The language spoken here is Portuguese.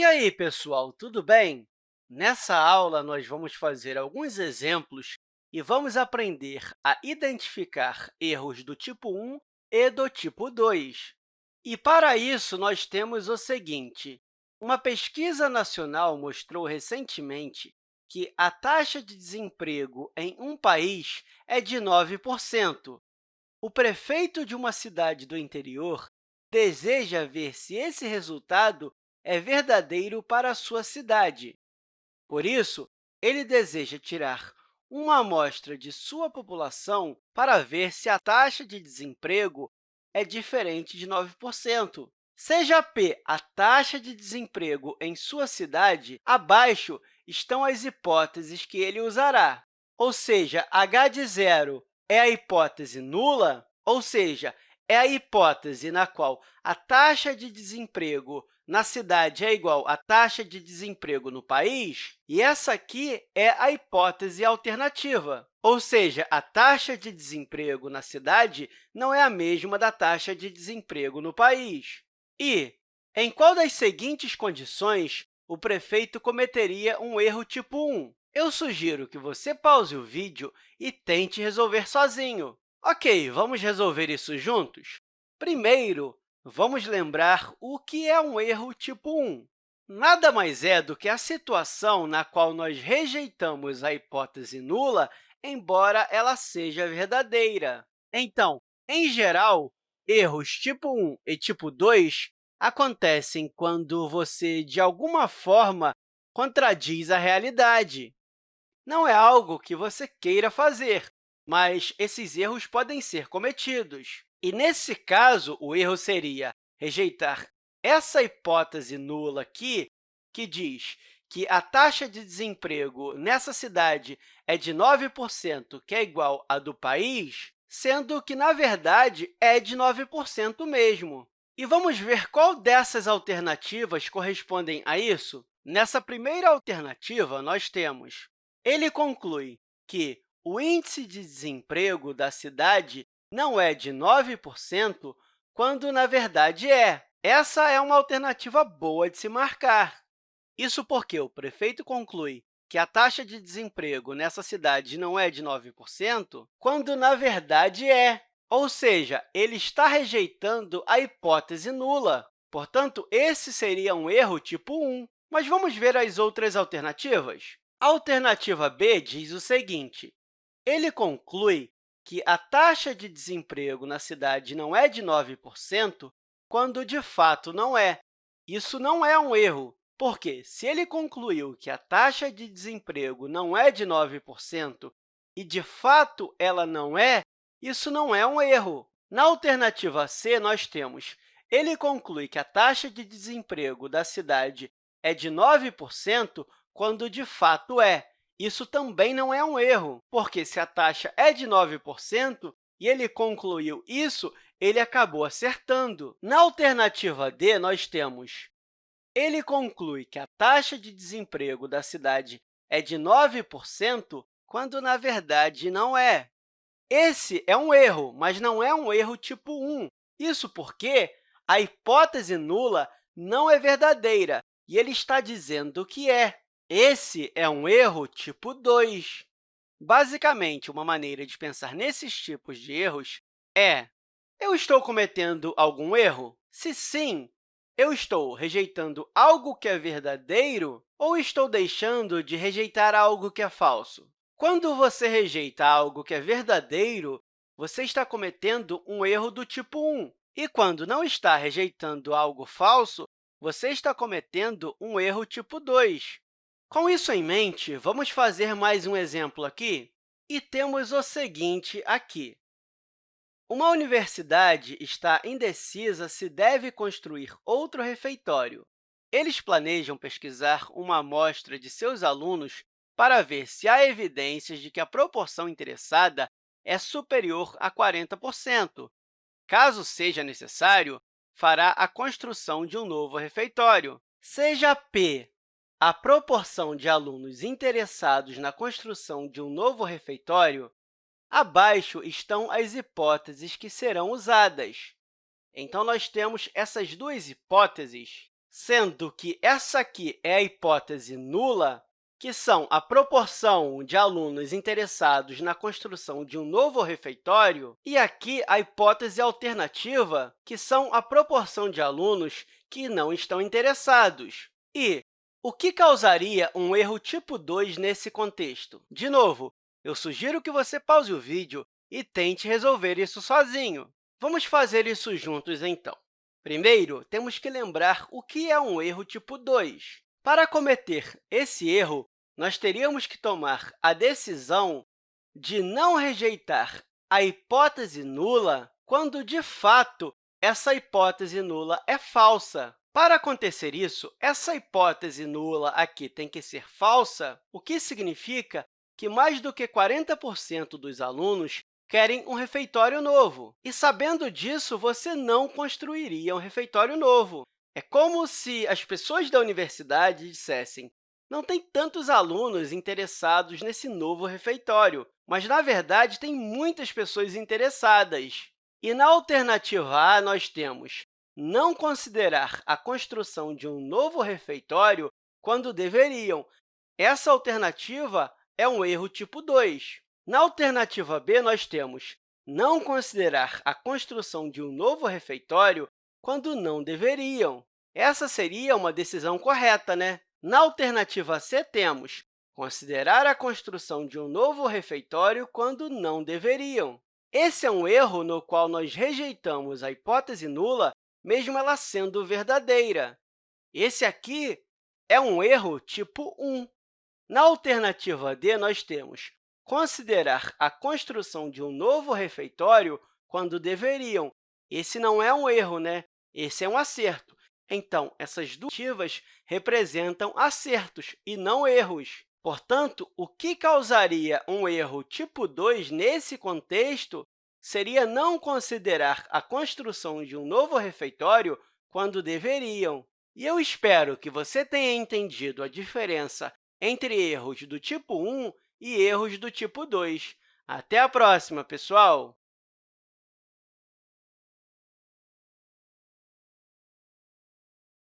E aí, pessoal, tudo bem? Nessa aula, nós vamos fazer alguns exemplos e vamos aprender a identificar erros do tipo 1 e do tipo 2. E, para isso, nós temos o seguinte. Uma pesquisa nacional mostrou recentemente que a taxa de desemprego em um país é de 9%. O prefeito de uma cidade do interior deseja ver se esse resultado é verdadeiro para a sua cidade. Por isso, ele deseja tirar uma amostra de sua população para ver se a taxa de desemprego é diferente de 9%. Seja P a taxa de desemprego em sua cidade, abaixo estão as hipóteses que ele usará. Ou seja, h de zero é a hipótese nula, ou seja, é a hipótese na qual a taxa de desemprego na cidade é igual à taxa de desemprego no país, e essa aqui é a hipótese alternativa, ou seja, a taxa de desemprego na cidade não é a mesma da taxa de desemprego no país. E, em qual das seguintes condições o prefeito cometeria um erro tipo 1? Eu sugiro que você pause o vídeo e tente resolver sozinho. Ok, vamos resolver isso juntos? Primeiro, vamos lembrar o que é um erro tipo 1. Nada mais é do que a situação na qual nós rejeitamos a hipótese nula, embora ela seja verdadeira. Então, em geral, erros tipo 1 e tipo 2 acontecem quando você, de alguma forma, contradiz a realidade. Não é algo que você queira fazer, mas esses erros podem ser cometidos. E, nesse caso, o erro seria rejeitar essa hipótese nula aqui, que diz que a taxa de desemprego nessa cidade é de 9%, que é igual à do país, sendo que, na verdade, é de 9% mesmo. E vamos ver qual dessas alternativas correspondem a isso? Nessa primeira alternativa, nós temos ele conclui que o índice de desemprego da cidade não é de 9%, quando, na verdade, é. Essa é uma alternativa boa de se marcar. Isso porque o prefeito conclui que a taxa de desemprego nessa cidade não é de 9%, quando, na verdade, é. Ou seja, ele está rejeitando a hipótese nula. Portanto, esse seria um erro tipo 1. Mas vamos ver as outras alternativas. A alternativa B diz o seguinte, ele conclui que a taxa de desemprego na cidade não é de 9%, quando, de fato, não é. Isso não é um erro, porque, se ele concluiu que a taxa de desemprego não é de 9% e, de fato, ela não é, isso não é um erro. Na alternativa C, nós temos ele conclui que a taxa de desemprego da cidade é de 9%, quando de fato é. Isso também não é um erro, porque se a taxa é de 9% e ele concluiu isso, ele acabou acertando. Na alternativa D, nós temos ele conclui que a taxa de desemprego da cidade é de 9%, quando, na verdade, não é. Esse é um erro, mas não é um erro tipo 1. Isso porque a hipótese nula não é verdadeira, e ele está dizendo que é. Esse é um erro tipo 2. Basicamente, uma maneira de pensar nesses tipos de erros é eu estou cometendo algum erro? Se sim, eu estou rejeitando algo que é verdadeiro ou estou deixando de rejeitar algo que é falso? Quando você rejeita algo que é verdadeiro, você está cometendo um erro do tipo 1. E quando não está rejeitando algo falso, você está cometendo um erro tipo 2. Com isso em mente, vamos fazer mais um exemplo aqui? E temos o seguinte aqui. Uma universidade está indecisa se deve construir outro refeitório. Eles planejam pesquisar uma amostra de seus alunos para ver se há evidências de que a proporção interessada é superior a 40%. Caso seja necessário, fará a construção de um novo refeitório. Seja P a proporção de alunos interessados na construção de um novo refeitório, abaixo estão as hipóteses que serão usadas. Então, nós temos essas duas hipóteses, sendo que essa aqui é a hipótese nula, que são a proporção de alunos interessados na construção de um novo refeitório, e aqui a hipótese alternativa, que são a proporção de alunos que não estão interessados. E o que causaria um erro tipo 2 nesse contexto? De novo, eu sugiro que você pause o vídeo e tente resolver isso sozinho. Vamos fazer isso juntos, então. Primeiro, temos que lembrar o que é um erro tipo 2. Para cometer esse erro, nós teríamos que tomar a decisão de não rejeitar a hipótese nula quando, de fato, essa hipótese nula é falsa. Para acontecer isso, essa hipótese nula aqui tem que ser falsa, o que significa que mais do que 40% dos alunos querem um refeitório novo. E, sabendo disso, você não construiria um refeitório novo. É como se as pessoas da universidade dissessem não tem tantos alunos interessados nesse novo refeitório, mas, na verdade, tem muitas pessoas interessadas. E na alternativa A, nós temos não considerar a construção de um novo refeitório quando deveriam. Essa alternativa é um erro tipo 2. Na alternativa B, nós temos não considerar a construção de um novo refeitório quando não deveriam. Essa seria uma decisão correta, né? Na alternativa C, temos considerar a construção de um novo refeitório quando não deveriam. Esse é um erro no qual nós rejeitamos a hipótese nula, mesmo ela sendo verdadeira. Esse aqui é um erro tipo 1. Na alternativa D, nós temos considerar a construção de um novo refeitório quando deveriam. Esse não é um erro, né? Esse é um acerto. Então, essas duas alternativas representam acertos e não erros. Portanto, o que causaria um erro tipo 2 nesse contexto seria não considerar a construção de um novo refeitório quando deveriam. E eu espero que você tenha entendido a diferença entre erros do tipo 1 e erros do tipo 2. Até a próxima, pessoal!